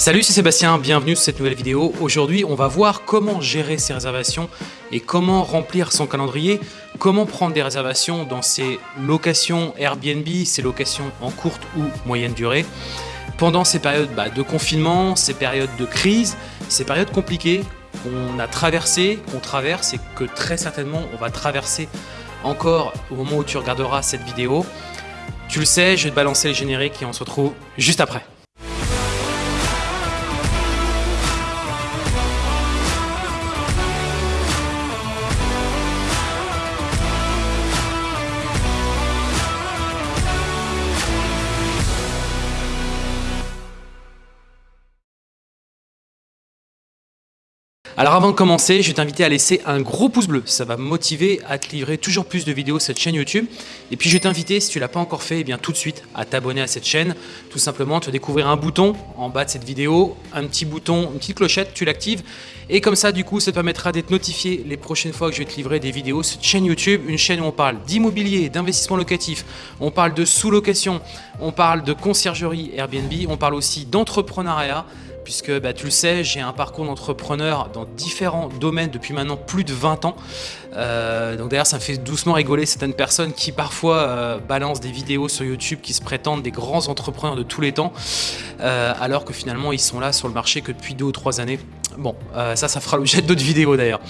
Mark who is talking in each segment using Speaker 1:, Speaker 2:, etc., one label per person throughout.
Speaker 1: Salut, c'est Sébastien, bienvenue sur cette nouvelle vidéo. Aujourd'hui, on va voir comment gérer ses réservations et comment remplir son calendrier, comment prendre des réservations dans ses locations Airbnb, ses locations en courte ou moyenne durée, pendant ces périodes bah, de confinement, ces périodes de crise, ces périodes compliquées qu'on a traversées, qu'on traverse et que très certainement on va traverser encore au moment où tu regarderas cette vidéo. Tu le sais, je vais te balancer les génériques et on se retrouve juste après. Alors avant de commencer, je vais t'inviter à laisser un gros pouce bleu. Ça va me motiver à te livrer toujours plus de vidéos sur cette chaîne YouTube. Et puis je vais t'inviter, si tu ne l'as pas encore fait, eh bien tout de suite à t'abonner à cette chaîne. Tout simplement, tu vas découvrir un bouton en bas de cette vidéo, un petit bouton, une petite clochette, tu l'actives. Et comme ça, du coup, ça te permettra d'être notifié les prochaines fois que je vais te livrer des vidéos sur cette chaîne YouTube. Une chaîne où on parle d'immobilier, d'investissement locatif, on parle de sous-location, on parle de conciergerie Airbnb, on parle aussi d'entrepreneuriat puisque bah, tu le sais, j'ai un parcours d'entrepreneur dans différents domaines depuis maintenant plus de 20 ans. Euh, donc d'ailleurs, ça me fait doucement rigoler certaines personnes qui parfois euh, balancent des vidéos sur YouTube qui se prétendent des grands entrepreneurs de tous les temps, euh, alors que finalement ils sont là sur le marché que depuis deux ou trois années. Bon, ça, ça fera l'objet d'autres vidéos d'ailleurs.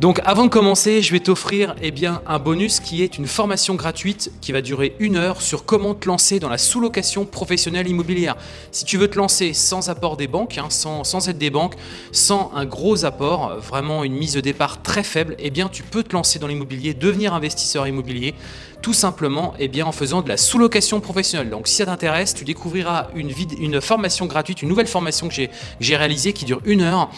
Speaker 1: Donc avant de commencer, je vais t'offrir eh un bonus qui est une formation gratuite qui va durer une heure sur comment te lancer dans la sous-location professionnelle immobilière. Si tu veux te lancer sans apport des banques, hein, sans, sans aide des banques, sans un gros apport, vraiment une mise de départ très faible, eh bien tu peux te lancer dans l'immobilier, devenir investisseur immobilier, tout simplement eh bien, en faisant de la sous-location professionnelle. Donc si ça t'intéresse, tu découvriras une, formation gratuite, une nouvelle formation que j'ai réalisée qui dure une heure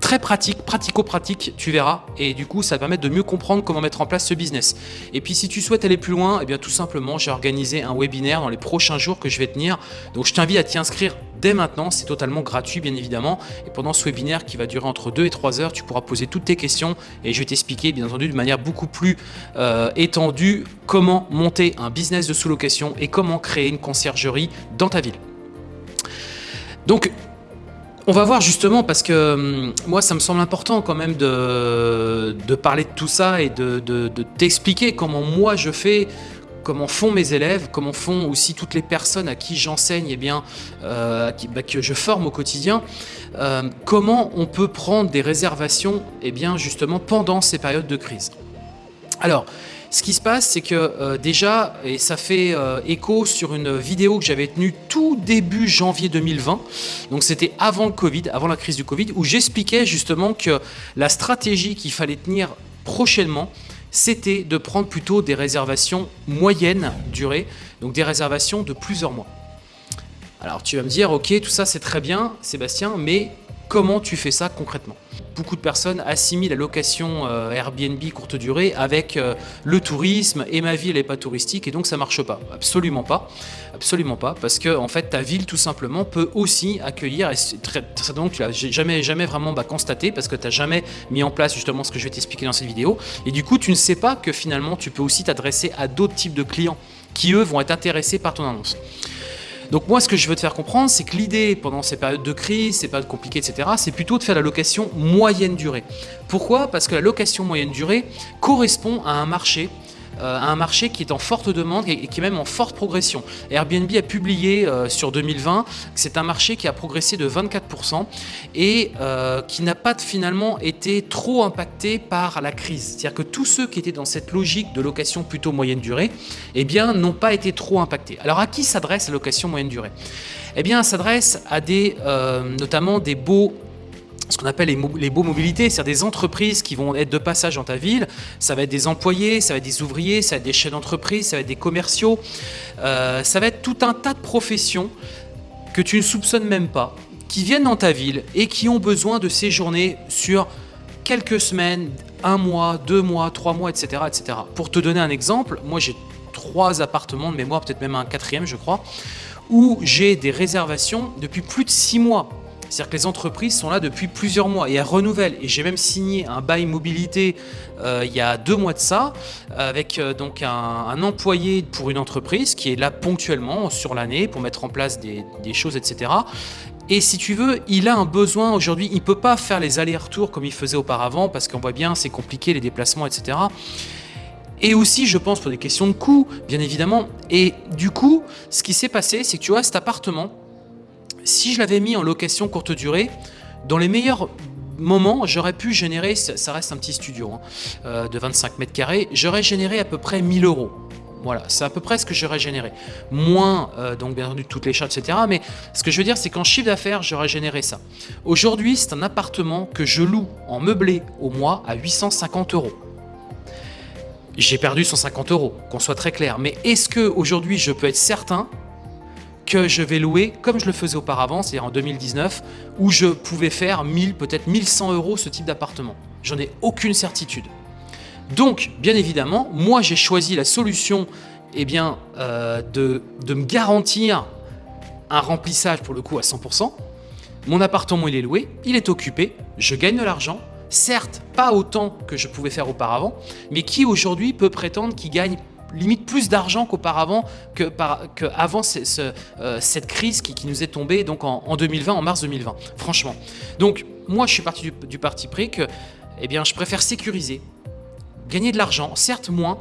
Speaker 1: très pratique, pratico-pratique, tu verras. Et du coup, ça va permettre de mieux comprendre comment mettre en place ce business. Et puis, si tu souhaites aller plus loin, eh bien, tout simplement, j'ai organisé un webinaire dans les prochains jours que je vais tenir. Donc, je t'invite à t'y inscrire dès maintenant. C'est totalement gratuit, bien évidemment. Et pendant ce webinaire qui va durer entre 2 et 3 heures, tu pourras poser toutes tes questions et je vais t'expliquer, bien entendu, de manière beaucoup plus euh, étendue comment monter un business de sous-location et comment créer une conciergerie dans ta ville. Donc, on va voir justement parce que hum, moi ça me semble important quand même de, parler de tout ça et de, t'expliquer comment moi je fais, comment font mes élèves, comment font aussi toutes les personnes à qui j'enseigne et eh bien euh, bah, que je forme au quotidien, euh, comment on peut prendre des réservations et eh bien justement pendant ces périodes de crise. Alors, ce qui se passe, c'est que euh, déjà, et ça fait écho sur une vidéo que j'avais tenue tout début janvier 2020, donc c'était avant le Covid, avant la crise du Covid, où j'expliquais justement que la stratégie qu'il fallait tenir prochainement, c'était de prendre plutôt des réservations moyennes durée, donc des réservations de plusieurs mois. Alors tu vas me dire, ok, tout ça c'est très bien, Sébastien, mais comment tu fais ça concrètement beaucoup de personnes assimilent la location euh, Airbnb courte durée avec euh, le tourisme et ma ville n'est pas touristique et donc ça marche pas. Absolument pas. Absolument pas. Parce que en fait ta ville tout simplement peut aussi accueillir, et très, que tu jamais vraiment bah, constaté parce que tu n'as jamais mis en place justement ce que je vais t'expliquer dans cette vidéo. Et du coup tu ne sais pas que finalement tu peux aussi t'adresser à d'autres types de clients qui eux vont être intéressés par ton annonce. Donc moi, ce que je veux te faire comprendre, c'est que l'idée pendant ces périodes de crise, ces périodes compliquées, etc., c'est plutôt de faire la location moyenne durée. Pourquoi? Parce que la location moyenne durée correspond à un marché euh, un marché qui est en forte demande et qui est même en forte progression. Airbnb a publié euh, sur 2020 que c'est un marché qui a progressé de 24% et euh, qui n'a pas finalement été trop impacté par la crise. C'est-à-dire que tous ceux qui étaient dans cette logique de location plutôt moyenne durée, eh bien, n'ont pas été trop impactés. Alors à qui s'adresse la location moyenne durée? Eh bien, s'adresse à des, notamment des beaux ce qu'on appelle les, beaux mobilités, c'est-à-dire des entreprises qui vont être de passage dans ta ville. Ça va être des employés, ça va être des ouvriers, ça va être des chefs d'entreprise, ça va être des commerciaux. Euh, ça va être tout un tas de professions que tu ne soupçonnes même pas, qui viennent dans ta ville et qui ont besoin de séjourner sur quelques semaines, un mois, deux mois, trois mois, etc. etc. Pour te donner un exemple, moi j'ai trois appartements de mémoire, peut-être même un quatrième je crois, où j'ai des réservations depuis plus de six mois c'est-à-dire que les entreprises sont là depuis plusieurs mois et elles renouvellent. Et j'ai même signé un bail mobilité euh, il y a deux mois de ça, avec euh, donc un, employé pour une entreprise qui est là ponctuellement sur l'année pour mettre en place des, choses, etc. Et si tu veux, il a un besoin aujourd'hui, il ne peut pas faire les allers-retours comme il faisait auparavant, parce qu'on voit bien, c'est compliqué, les déplacements, etc. Et aussi, je pense, pour des questions de coût, bien évidemment. Et du coup, ce qui s'est passé, c'est que tu vois, cet appartement, si je l'avais mis en location courte durée, dans les meilleurs moments, j'aurais pu générer, ça reste un petit studio hein, euh, de 25 mètres carrés, j'aurais généré à peu près 1000 euros. Voilà, c'est à peu près ce que j'aurais généré. Moins, euh, donc bien entendu, toutes les charges, etc. Mais ce que je veux dire, c'est qu'en chiffre d'affaires, j'aurais généré ça. Aujourd'hui, c'est un appartement que je loue en meublé au mois à 850 euros. J'ai perdu 150 euros, qu'on soit très clair. Mais est-ce que aujourd'hui, je peux être certain je vais louer comme je le faisais auparavant, c'est-à-dire en 2019, où je pouvais faire 1000, peut-être 1100 euros ce type d'appartement. J'en ai aucune certitude. Donc, bien évidemment, moi j'ai choisi la solution eh bien, euh, de, de me garantir un remplissage pour le coup à 100%. Mon appartement il est loué, il est occupé, je gagne de l'argent, certes pas autant que je pouvais faire auparavant, mais qui aujourd'hui peut prétendre qu'il gagne limite plus d'argent qu'auparavant, que, que euh, cette crise qui, nous est tombée donc en, 2020, en mars 2020, franchement. Donc moi, je suis parti du, parti pris que eh bien, je préfère sécuriser, gagner de l'argent, certes moins,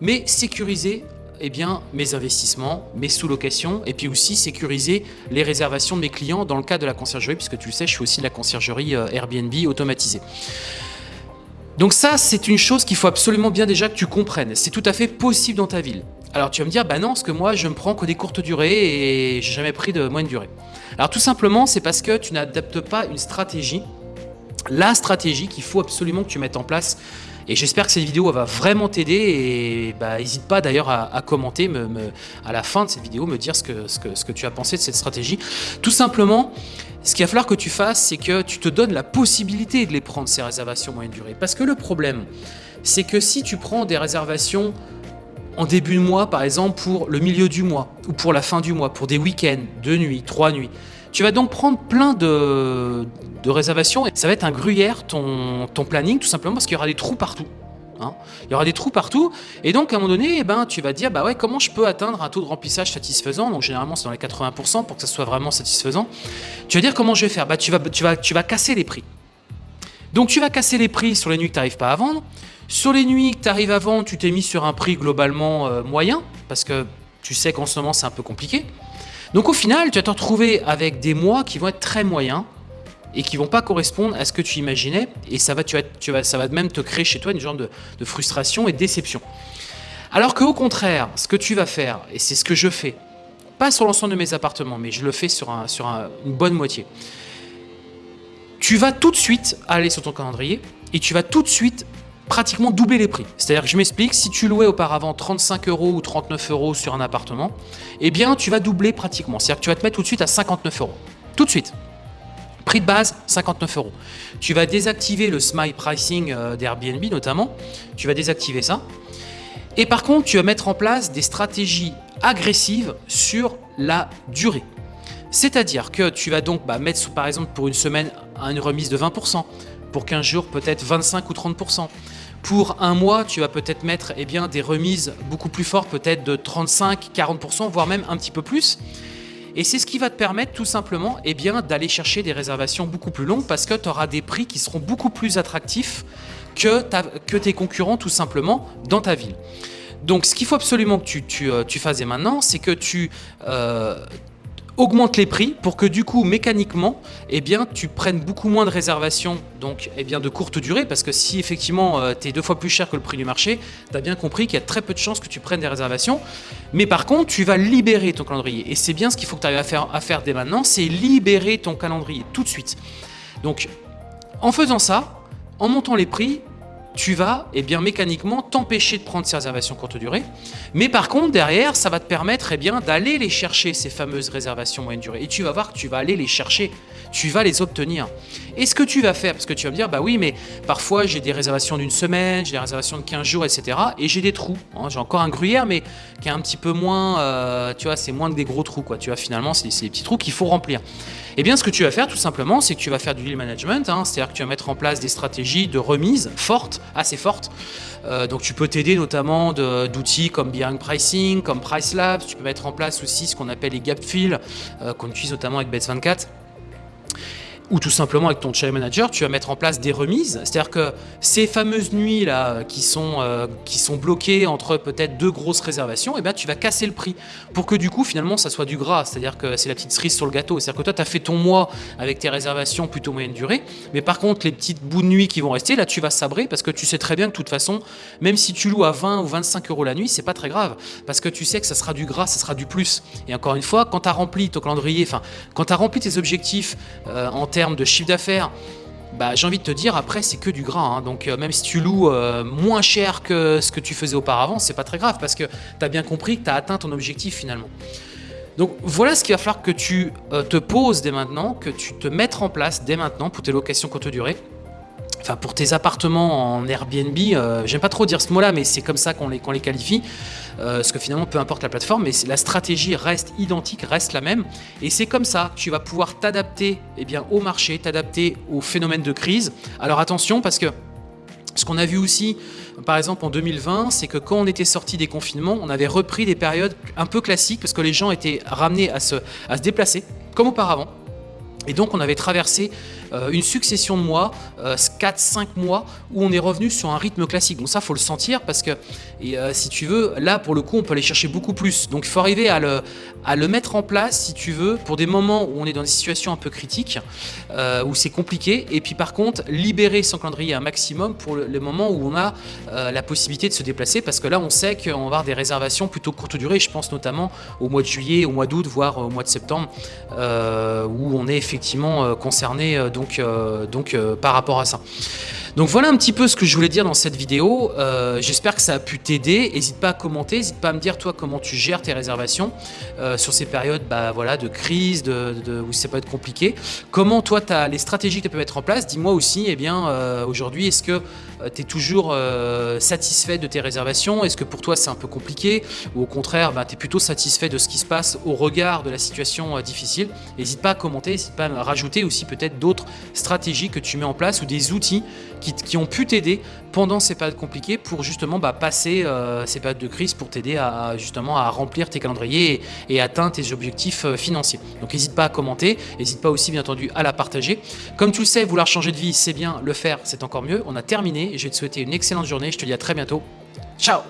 Speaker 1: mais sécuriser eh bien, mes investissements, mes sous-locations, et puis aussi sécuriser les réservations de mes clients dans le cas de la conciergerie, puisque tu le sais, je suis aussi la conciergerie euh, Airbnb automatisée. Donc ça, c'est une chose qu'il faut absolument bien déjà que tu comprennes. C'est tout à fait possible dans ta ville. Alors tu vas me dire, bah non, parce que moi, je me prends que des courtes durées et j'ai jamais pris de moyenne durée. Alors tout simplement, c'est parce que tu n'adaptes pas une stratégie, la stratégie qu'il faut absolument que tu mettes en place et j'espère que cette vidéo va vraiment t'aider et bah, n'hésite pas d'ailleurs à, commenter me, à la fin de cette vidéo, me dire ce que, ce, que, ce que tu as pensé de cette stratégie. Tout simplement, ce qu'il va falloir que tu fasses, c'est que tu te donnes la possibilité de les prendre, ces réservations moyenne durée. Parce que le problème, c'est que si tu prends des réservations en début de mois, par exemple, pour le milieu du mois, ou pour la fin du mois, pour des week-ends, deux nuits, trois nuits, tu vas donc prendre plein de, réservations et ça va être un gruyère ton planning, tout simplement parce qu'il y aura des trous partout. Hein. Il y aura des trous partout. Et donc, à un moment donné, eh ben, tu vas dire, bah ouais, comment je peux atteindre un taux de remplissage satisfaisant? Donc, généralement, c'est dans les 80% pour que ça soit vraiment satisfaisant. Tu vas dire, comment je vais faire? Bah, tu, vas, casser les prix. Donc, tu vas casser les prix sur les nuits que tu n'arrives pas à vendre. Sur les nuits que tu arrives à vendre, tu t'es mis sur un prix globalement euh, moyen, parce que tu sais qu'en ce moment, c'est un peu compliqué. Donc, au final, tu vas te retrouver avec des mois qui vont être très moyens, et qui vont pas correspondre à ce que tu imaginais et ça va, tu vas, ça va même te créer chez toi une genre de, frustration et de déception. Alors qu'au contraire, ce que tu vas faire, et c'est ce que je fais, pas sur l'ensemble de mes appartements, mais je le fais sur une bonne moitié, tu vas tout de suite aller sur ton calendrier et tu vas tout de suite pratiquement doubler les prix. C'est-à-dire que je m'explique, si tu louais auparavant 35 euros ou 39 euros sur un appartement, eh bien tu vas doubler pratiquement. C'est-à-dire que tu vas te mettre tout de suite à 59 euros. Tout de suite. Prix de base, 59 euros. Tu vas désactiver le smile pricing euh, d'Airbnb notamment. Tu vas désactiver ça. Et par contre, tu vas mettre en place des stratégies agressives sur la durée. C'est-à-dire que tu vas donc bah, mettre par exemple pour une semaine une remise de 20%, pour 15 jours peut-être 25 ou 30%. Pour un mois, tu vas peut-être mettre eh des remises beaucoup plus fortes, peut-être de 35, 40%, voire même un petit peu plus. Et c'est ce qui va te permettre tout simplement eh d'aller chercher des réservations beaucoup plus longues parce que tu auras des prix qui seront beaucoup plus attractifs que, tes concurrents tout simplement dans ta ville. Donc ce qu'il faut absolument que tu, euh, fasses maintenant, c'est que tu euh, augmente les prix pour que du coup mécaniquement eh bien tu prennes beaucoup moins de réservations donc eh bien de courte durée parce que si effectivement euh, tu es deux fois plus cher que le prix du marché tu as bien compris qu'il y a très peu de chances que tu prennes des réservations. Mais par contre tu vas libérer ton calendrier. Et c'est bien ce qu'il faut que tu arrives à faire, à faire dès maintenant c'est libérer ton calendrier tout de suite. Donc en faisant ça en montant les prix tu vas eh bien, mécaniquement t'empêcher de prendre ces réservations courte durée. Mais par contre, derrière, ça va te permettre eh d'aller les chercher, ces fameuses réservations moyenne durée. Et tu vas voir que tu vas aller les chercher, tu vas les obtenir. Et ce que tu vas faire, parce que tu vas me dire, bah oui, mais parfois j'ai des réservations d'une semaine, j'ai des réservations de 15 jours, etc. Et j'ai des trous. Hein. J'ai encore un gruyère, mais qui est un petit peu moins, euh, tu vois, c'est moins que des gros trous, quoi. Tu vois, finalement, c'est des petits trous qu'il faut remplir. Eh bien, ce que tu vas faire tout simplement, c'est que tu vas faire du deal management, hein, c'est-à-dire que tu vas mettre en place des stratégies de remise fortes, assez fortes. Euh, donc tu peux t'aider notamment d'outils comme Behind Pricing, comme Price Labs, tu peux mettre en place aussi ce qu'on appelle les gap fill, euh, qu'on utilise notamment avec Bets24. Ou tout simplement avec ton channel manager, tu vas mettre en place des remises. C'est-à-dire que ces fameuses nuits là qui sont, euh, qui sont bloquées entre peut-être deux grosses réservations, et eh bien tu vas casser le prix pour que du coup finalement ça soit du gras. C'est-à-dire que c'est la petite cerise sur le gâteau. C'est-à-dire que toi tu as fait ton mois avec tes réservations plutôt moyenne durée, mais par contre les petites bouts de nuit qui vont rester, là tu vas sabrer parce que tu sais très bien que de toute façon, même si tu loues à 20 ou 25 euros la nuit, c'est pas très grave parce que tu sais que ça sera du gras, ça sera du plus. Et encore une fois, quand tu as rempli ton calendrier, enfin quand tu as rempli tes objectifs euh, en termes de chiffre d'affaires, bah, j'ai envie de te dire, après, c'est que du gras. Hein. Donc, euh, même si tu loues euh, moins cher que ce que tu faisais auparavant, c'est pas très grave parce que tu as bien compris que tu as atteint ton objectif finalement. Donc, voilà ce qu'il va falloir que tu euh, te poses dès maintenant, que tu te mettes en place dès maintenant pour tes locations courte durée enfin pour tes appartements en Airbnb, euh, j'aime pas trop dire ce mot-là, mais c'est comme ça qu'on les, les qualifie, euh, parce que finalement, peu importe la plateforme, mais la stratégie reste identique, reste la même, et c'est comme ça que tu vas pouvoir t'adapter eh bien, au marché, t'adapter au phénomène de crise. Alors attention, parce que ce qu'on a vu aussi, par exemple en 2020, c'est que quand on était sorti des confinements, on avait repris des périodes un peu classiques, parce que les gens étaient ramenés à se, à se déplacer, comme auparavant, et donc on avait traversé euh, une succession de mois, 4-5 euh, mois, où on est revenu sur un rythme classique. Donc ça, faut le sentir parce que, et, euh, si tu veux, là, pour le coup, on peut aller chercher beaucoup plus. Donc il faut arriver à le, mettre en place, si tu veux, pour des moments où on est dans des situations un peu critiques, où c'est compliqué. Et puis par contre, libérer son calendrier un maximum pour les moments où on a la possibilité de se déplacer, parce que là, on sait qu'on va avoir des réservations plutôt courte durée. Je pense notamment au mois de juillet, au mois d'août, voire au mois de septembre, où on est effectivement concerné donc, euh, donc euh, par rapport à ça. Donc voilà un petit peu ce que je voulais dire dans cette vidéo. Euh, j'espère que ça a pu t'aider. N'hésite pas à commenter, n'hésite pas à me dire toi comment tu gères tes réservations sur ces périodes bah, voilà, de crise, de, où ça peut être compliqué. Comment toi as les stratégies que tu peux mettre en place? Dis-moi aussi, eh bien aujourd'hui, est-ce que tu es toujours satisfait de tes réservations? Est-ce que pour toi c'est un peu compliqué? Ou au contraire, bah, tu es plutôt satisfait de ce qui se passe au regard de la situation difficile? N'hésite pas à commenter, n'hésite pas à rajouter aussi peut-être d'autres stratégies que tu mets en place ou des outils qui, ont pu t'aider pendant ces périodes compliquées pour justement bah, passer euh, ces périodes de crise pour t'aider à justement à remplir tes calendriers et, atteindre tes objectifs euh, financiers. Donc n'hésite pas à commenter, n'hésite pas aussi bien entendu à la partager. Comme tu le sais, vouloir changer de vie, c'est bien, le faire, c'est encore mieux. On a terminé, je vais te souhaiter une excellente journée, je te dis à très bientôt. Ciao